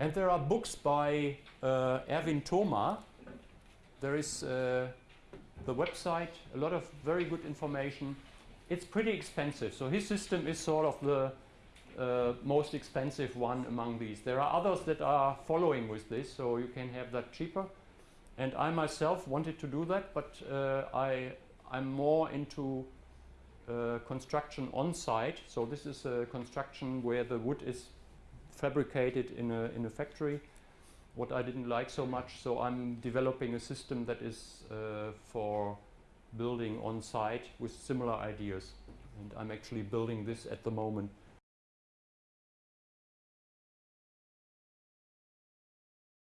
And there are books by uh, Erwin Thoma. There is uh, the website, a lot of very good information. It's pretty expensive, so his system is sort of the uh, most expensive one among these. There are others that are following with this, so you can have that cheaper. And I myself wanted to do that, but uh, I, I'm more into uh, construction on site. So this is a construction where the wood is fabricated in a, in a factory. What I didn't like so much, so I'm developing a system that is uh, for building on site with similar ideas. And I'm actually building this at the moment